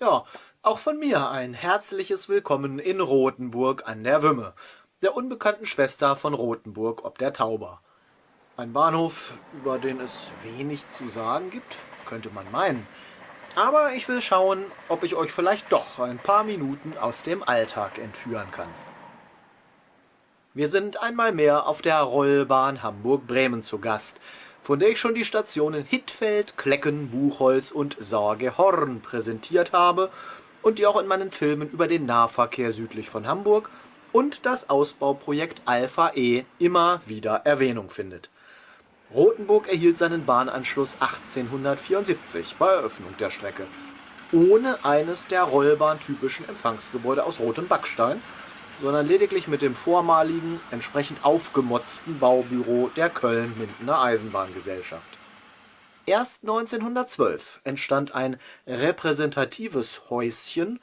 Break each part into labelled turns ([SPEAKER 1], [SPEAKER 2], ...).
[SPEAKER 1] Ja, auch von mir ein herzliches Willkommen in Rothenburg an der Wümme, der unbekannten Schwester von Rothenburg ob der Tauber. Ein Bahnhof, über den es wenig zu sagen gibt, könnte man meinen. Aber ich will schauen, ob ich euch vielleicht doch ein paar Minuten aus dem Alltag entführen kann. Wir sind einmal mehr auf der Rollbahn Hamburg-Bremen zu Gast, von der ich schon die Stationen Hittfeld, Klecken, Buchholz und Sorgehorn präsentiert habe und die auch in meinen Filmen über den Nahverkehr südlich von Hamburg und das Ausbauprojekt Alpha E immer wieder Erwähnung findet. Rothenburg erhielt seinen Bahnanschluss 1874 bei Eröffnung der Strecke, ohne eines der Rollbahn-typischen Empfangsgebäude aus rotem Backstein, sondern lediglich mit dem vormaligen, entsprechend aufgemotzten Baubüro der Köln-Mindener Eisenbahngesellschaft. Erst 1912 entstand ein repräsentatives Häuschen,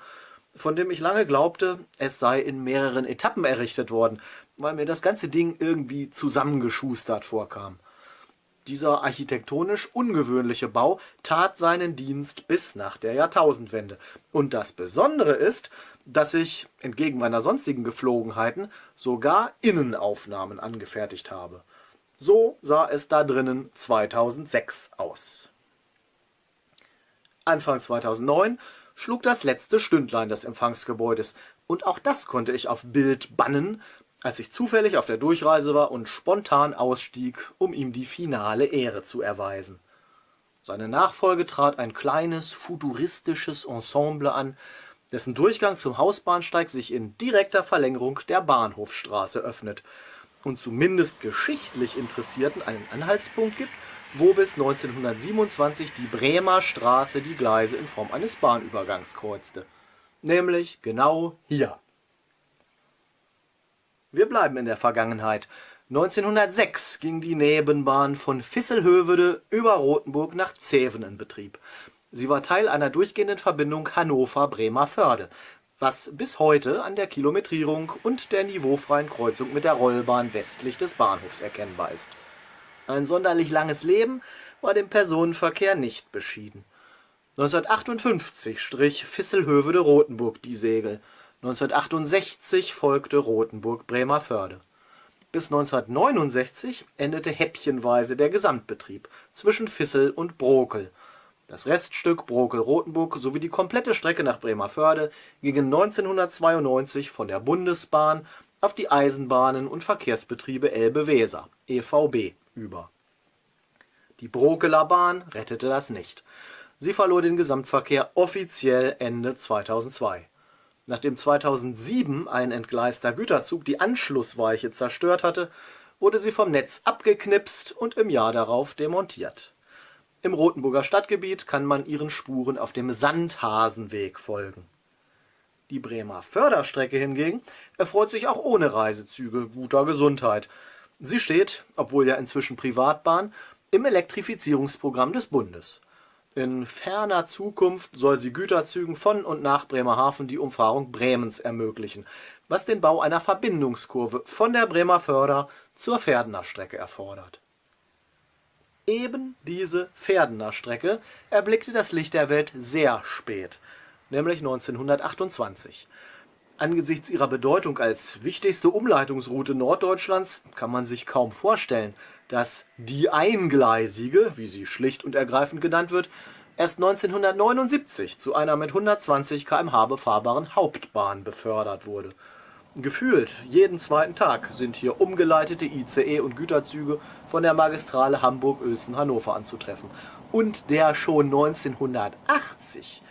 [SPEAKER 1] von dem ich lange glaubte, es sei in mehreren Etappen errichtet worden, weil mir das ganze Ding irgendwie zusammengeschustert vorkam. Dieser architektonisch ungewöhnliche Bau tat seinen Dienst bis nach der Jahrtausendwende. Und das Besondere ist, dass ich, entgegen meiner sonstigen Geflogenheiten, sogar Innenaufnahmen angefertigt habe. So sah es da drinnen 2006 aus. Anfang 2009 schlug das letzte Stündlein des Empfangsgebäudes und auch das konnte ich auf Bild bannen, als ich zufällig auf der Durchreise war und spontan ausstieg, um ihm die finale Ehre zu erweisen. Seine Nachfolge trat ein kleines, futuristisches Ensemble an, dessen Durchgang zum Hausbahnsteig sich in direkter Verlängerung der Bahnhofstraße öffnet und zumindest geschichtlich Interessierten einen Anhaltspunkt gibt, wo bis 1927 die Bremer Straße die Gleise in Form eines Bahnübergangs kreuzte. Nämlich genau hier. Wir bleiben in der Vergangenheit. 1906 ging die Nebenbahn von Visselhövede über Rothenburg nach Zeven in Betrieb. Sie war Teil einer durchgehenden Verbindung Hannover-Bremervörde, was bis heute an der Kilometrierung und der niveaufreien Kreuzung mit der Rollbahn westlich des Bahnhofs erkennbar ist. Ein sonderlich langes Leben war dem Personenverkehr nicht beschieden. 1958 strich Visselhövede-Rotenburg die Segel, 1968 folgte Rotenburg-Bremervörde. Bis 1969 endete häppchenweise der Gesamtbetrieb zwischen Vissel und Brokel das Reststück Brokel-Rotenburg sowie die komplette Strecke nach Bremervörde gingen 1992 von der Bundesbahn auf die Eisenbahnen und Verkehrsbetriebe Elbe-Weser (EVB) über. Die Brokeler Bahn rettete das nicht. Sie verlor den Gesamtverkehr offiziell Ende 2002. Nachdem 2007 ein entgleister Güterzug die Anschlussweiche zerstört hatte, wurde sie vom Netz abgeknipst und im Jahr darauf demontiert im Rotenburger Stadtgebiet kann man ihren Spuren auf dem Sandhasenweg folgen. Die Bremer Förderstrecke hingegen erfreut sich auch ohne Reisezüge guter Gesundheit. Sie steht, obwohl ja inzwischen Privatbahn, im Elektrifizierungsprogramm des Bundes. In ferner Zukunft soll sie Güterzügen von und nach Bremerhaven die Umfahrung Bremens ermöglichen, was den Bau einer Verbindungskurve von der Bremer Förder zur Pferdener Strecke erfordert Eben diese Pferdener Strecke erblickte das Licht der Welt sehr spät, nämlich 1928. Angesichts ihrer Bedeutung als wichtigste Umleitungsroute Norddeutschlands kann man sich kaum vorstellen, dass die Eingleisige, wie sie schlicht und ergreifend genannt wird, erst 1979 zu einer mit 120 km/h befahrbaren Hauptbahn befördert wurde Gefühlt jeden zweiten Tag sind hier umgeleitete ICE und Güterzüge von der Magistrale Hamburg-Uelzen-Hannover anzutreffen. Und der schon 1980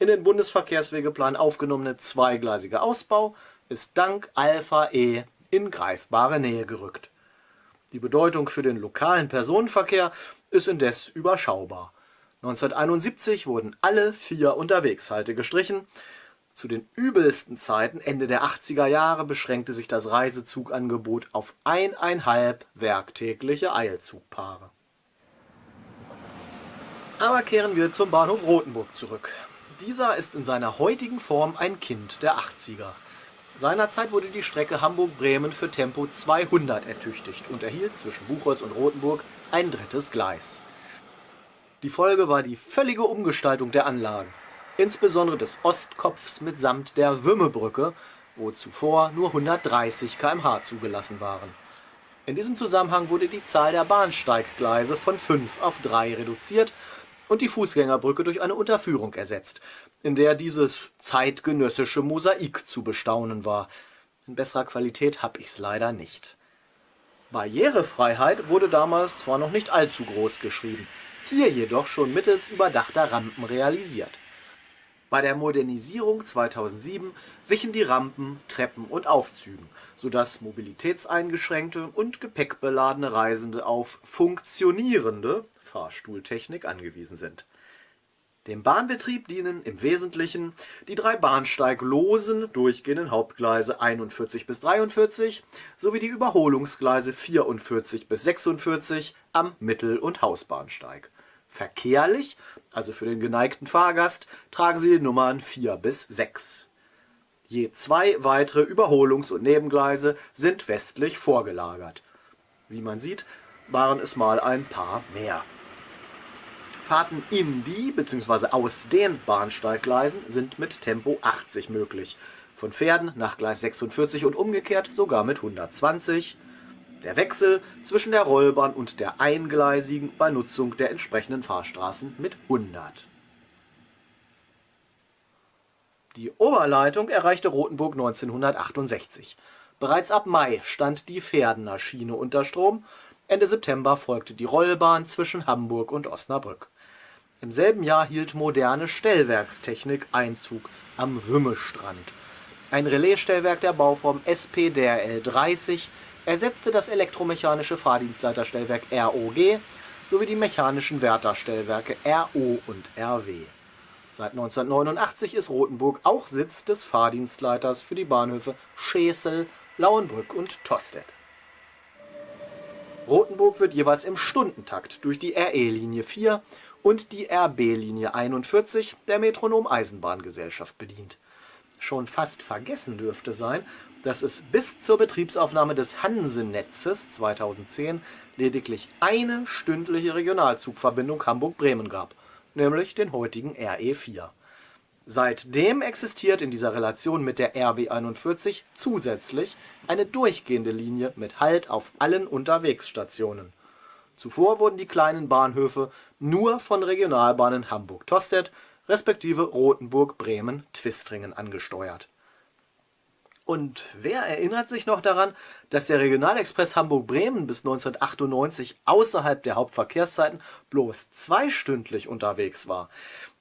[SPEAKER 1] in den Bundesverkehrswegeplan aufgenommene zweigleisige Ausbau ist dank Alpha E in greifbare Nähe gerückt. Die Bedeutung für den lokalen Personenverkehr ist indes überschaubar. 1971 wurden alle vier Unterwegshalte gestrichen, zu den übelsten Zeiten Ende der 80er Jahre beschränkte sich das Reisezugangebot auf eineinhalb werktägliche Eilzugpaare. Aber kehren wir zum Bahnhof Rothenburg zurück. Dieser ist in seiner heutigen Form ein Kind der 80er. Seinerzeit wurde die Strecke Hamburg-Bremen für Tempo 200 ertüchtigt und erhielt zwischen Buchholz und Rothenburg ein drittes Gleis. Die Folge war die völlige Umgestaltung der Anlagen. insbesondere des Ostkopfs mitsamt der Wümmebrücke, wo zuvor nur 130 km/h zugelassen waren. In diesem Zusammenhang wurde die Zahl der Bahnsteiggleise von fünf auf drei reduziert und die Fußgängerbrücke durch eine Unterführung ersetzt, in der dieses zeitgenössische Mosaik zu bestaunen war. In besserer Qualität hab ich's leider nicht. Barrierefreiheit wurde damals zwar noch nicht allzu groß geschrieben, hier jedoch schon mittels überdachter Rampen realisiert. Bei der Modernisierung 2007 wichen die Rampen Treppen und Aufzügen, sodass mobilitätseingeschränkte und gepäckbeladene Reisende auf funktionierende Fahrstuhltechnik angewiesen sind. Dem Bahnbetrieb dienen im Wesentlichen die drei bahnsteiglosen durchgehenden Hauptgleise 41 bis 43 sowie die Überholungsgleise 44 bis 46 am Mittel und Hausbahnsteig. Verkehrlich, also für den geneigten Fahrgast, tragen sie die Nummern 4 bis 6. Je zwei weitere Überholungs und Nebengleise sind westlich vorgelagert. Wie man sieht, waren es mal ein paar mehr. Fahrten in die bzw. aus den Bahnsteiggleisen sind mit Tempo 80 möglich, von Pferden nach Gleis 46 und umgekehrt sogar mit 120 der Wechsel zwischen der Rollbahn und der eingleisigen bei Nutzung der entsprechenden Fahrstraßen mit 100. Die Oberleitung erreichte Rothenburg 1968. Bereits ab Mai stand die Pferdener Schiene unter Strom, Ende September folgte die Rollbahn zwischen Hamburg und Osnabrück im selben Jahr hielt moderne Stellwerkstechnik Einzug am Wümmestrand. Ein Relaisstellwerk der Bauform SP-DRL 30 ersetzte das elektromechanische Fahrdienstleiterstellwerk ROG sowie die mechanischen Wärterstellwerke RO und RW. Seit 1989 ist Rothenburg auch Sitz des Fahrdienstleiters für die Bahnhöfe Schesel, Lauenbrück und Tostedt. Rothenburg wird jeweils im Stundentakt durch die RE-Linie 4 und die RB-Linie 41 der Metronom-Eisenbahngesellschaft bedient. Schon fast vergessen dürfte sein, dass es bis zur Betriebsaufnahme des Hanse-Netzes 2010 lediglich eine stündliche Regionalzugverbindung Hamburg-Bremen gab, nämlich den heutigen RE4. Seitdem existiert in dieser Relation mit der RB 41 zusätzlich eine durchgehende Linie mit Halt auf allen Unterwegsstationen Zuvor wurden die kleinen Bahnhöfe nur von Regionalbahnen Hamburg-Tostedt respektive Rothenburg-Bremen-Twistringen angesteuert. Und wer erinnert sich noch daran, dass der Regionalexpress Hamburg-Bremen bis 1998 außerhalb der Hauptverkehrszeiten bloß zweistündlich unterwegs war?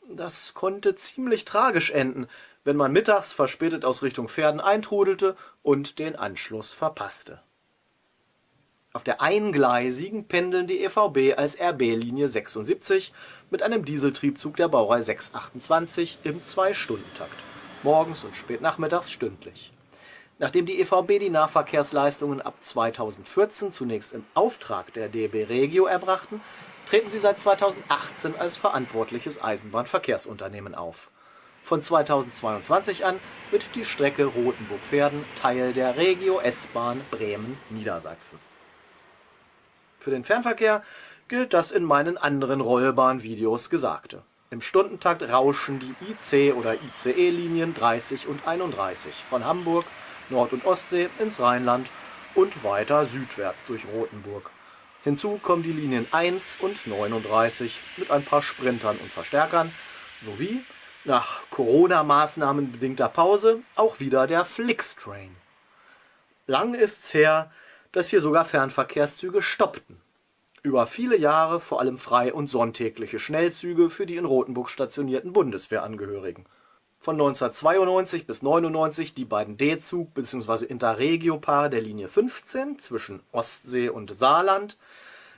[SPEAKER 1] Das konnte ziemlich tragisch enden, wenn man mittags verspätet aus Richtung Pferden eintrudelte und den Anschluss verpasste auf der eingleisigen pendeln die EVB als RB-Linie 76 mit einem Dieseltriebzug der Baureihe 628 im Zwei-Stunden-Takt, morgens und spät nachmittags stündlich. Nachdem die EVB die Nahverkehrsleistungen ab 2014 zunächst im Auftrag der DB Regio erbrachten, treten sie seit 2018 als verantwortliches Eisenbahnverkehrsunternehmen auf. Von 2022 an wird die Strecke Rothenburg-Verden Teil der Regio S-Bahn Bremen-Niedersachsen für den Fernverkehr gilt das in meinen anderen Rollbahnvideos Gesagte. Im Stundentakt rauschen die IC- oder ICE-Linien 30 und 31 von Hamburg, Nord- und Ostsee ins Rheinland und weiter südwärts durch Rothenburg. Hinzu kommen die Linien 1 und 39 mit ein paar Sprintern und Verstärkern sowie, nach Corona-Maßnahmen bedingter Pause, auch wieder der Flixtrain. Lang ist's her, dass hier sogar Fernverkehrszüge stoppten. Über viele Jahre vor allem frei- und sonntägliche Schnellzüge für die in Rothenburg stationierten Bundeswehrangehörigen. Von 1992 bis 99 die beiden D-Zug bzw. Interregio-Paare der Linie 15 zwischen Ostsee und Saarland,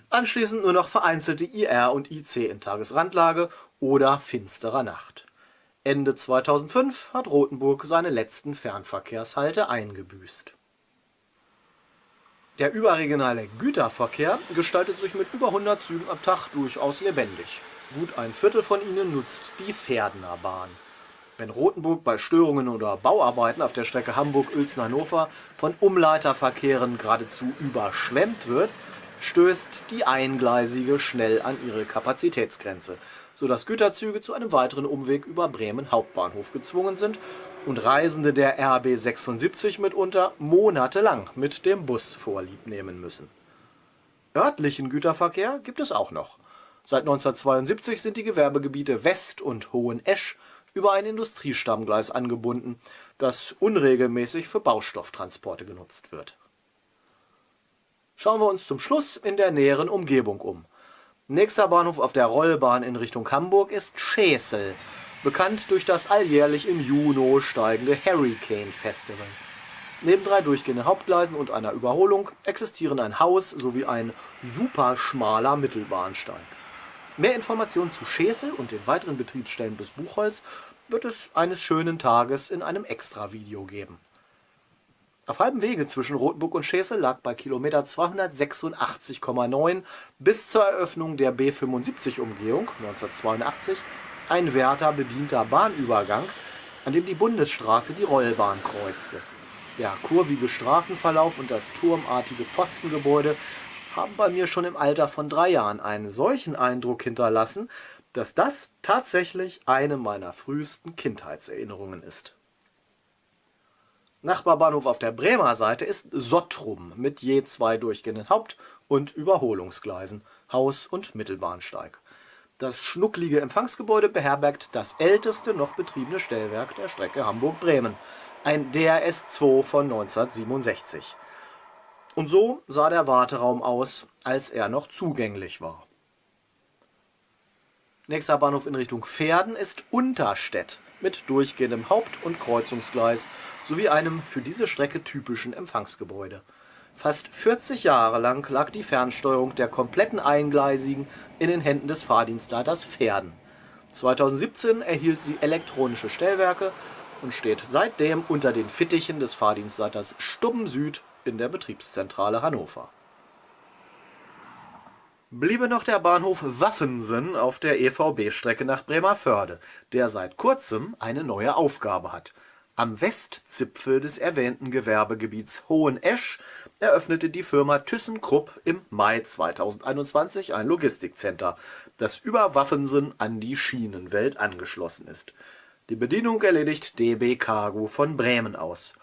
[SPEAKER 1] anschließend nur noch vereinzelte IR und IC in Tagesrandlage oder finsterer Nacht. Ende 2005 hat Rothenburg seine letzten Fernverkehrshalte eingebüßt der überregionale Güterverkehr gestaltet sich mit über 100 Zügen am Tag durchaus lebendig. Gut ein Viertel von ihnen nutzt die Pferdener Bahn. Wenn Rothenburg bei Störungen oder Bauarbeiten auf der Strecke Hamburg-Uelzen-Hannover von Umleiterverkehren geradezu überschwemmt wird, stößt die Eingleisige schnell an ihre Kapazitätsgrenze, sodass Güterzüge zu einem weiteren Umweg über Bremen Hauptbahnhof gezwungen sind und Reisende der RB 76 mitunter monatelang mit dem Bus vorlieb nehmen müssen. Örtlichen Güterverkehr gibt es auch noch. Seit 1972 sind die Gewerbegebiete West und Hohenesch über ein Industriestammgleis angebunden, das unregelmäßig für Baustofftransporte genutzt wird. Schauen wir uns zum Schluss in der näheren Umgebung um. Nächster Bahnhof auf der Rollbahn in Richtung Hamburg ist Schesel, bekannt durch das alljährlich im Juni steigende Hurricane Festival. Neben drei durchgehenden Hauptgleisen und einer Überholung existieren ein Haus sowie ein superschmaler Mittelbahnsteig. Mehr Informationen zu Schesel und den weiteren Betriebsstellen bis Buchholz wird es eines schönen Tages in einem Extra-Video geben. Auf halbem Wege zwischen Rothenburg und Schesel lag bei Kilometer 286,9 bis zur Eröffnung der B75-Umgehung 1982 ein Wärter bedienter Bahnübergang, an dem die Bundesstraße die Rollbahn kreuzte. Der kurvige Straßenverlauf und das turmartige Postengebäude haben bei mir schon im Alter von drei Jahren einen solchen Eindruck hinterlassen, dass das tatsächlich eine meiner frühesten Kindheitserinnerungen ist. Nachbarbahnhof auf der Bremer Seite ist Sottrum mit je zwei durchgehenden Haupt- und Überholungsgleisen, Haus- und Mittelbahnsteig. Das schnucklige Empfangsgebäude beherbergt das älteste noch betriebene Stellwerk der Strecke Hamburg-Bremen, ein DRS-2 von 1967. Und so sah der Warteraum aus, als er noch zugänglich war. Nächster Bahnhof in Richtung Pferden ist Unterstedt mit durchgehendem Haupt- und Kreuzungsgleis sowie einem für diese Strecke typischen Empfangsgebäude. Fast 40 Jahre lang lag die Fernsteuerung der kompletten Eingleisigen in den Händen des Fahrdienstleiters Pferden. 2017 erhielt sie elektronische Stellwerke und steht seitdem unter den Fittichen des Fahrdienstleiters Stubben Süd in der Betriebszentrale Hannover. Bliebe noch der Bahnhof Waffensen auf der EVB-Strecke nach Bremervörde, der seit kurzem eine neue Aufgabe hat. Am Westzipfel des erwähnten Gewerbegebiets Hohenesch eröffnete die Firma ThyssenKrupp im Mai 2021 ein Logistikcenter, das über Waffensen an die Schienenwelt angeschlossen ist. Die Bedienung erledigt DB Cargo von Bremen aus.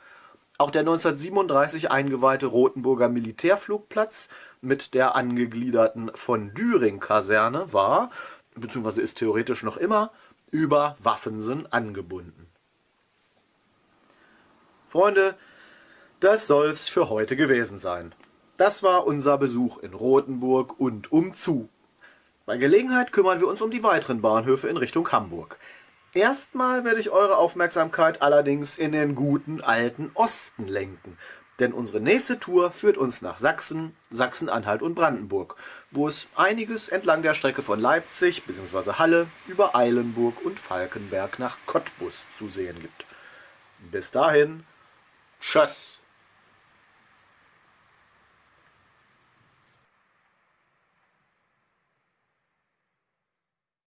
[SPEAKER 1] Auch der 1937 eingeweihte Rotenburger Militärflugplatz mit der angegliederten Von-Düring-Kaserne war, bzw. ist theoretisch noch immer, über Waffensen angebunden. Freunde, das soll's für heute gewesen sein. Das war unser Besuch in Rothenburg und umzu. Bei Gelegenheit kümmern wir uns um die weiteren Bahnhöfe in Richtung Hamburg. Erstmal werde ich eure Aufmerksamkeit allerdings in den guten alten Osten lenken, denn unsere nächste Tour führt uns nach Sachsen, Sachsen-Anhalt und Brandenburg, wo es einiges entlang der Strecke von Leipzig bzw. Halle über Eilenburg und Falkenberg nach Cottbus zu sehen gibt. Bis dahin, tschüss!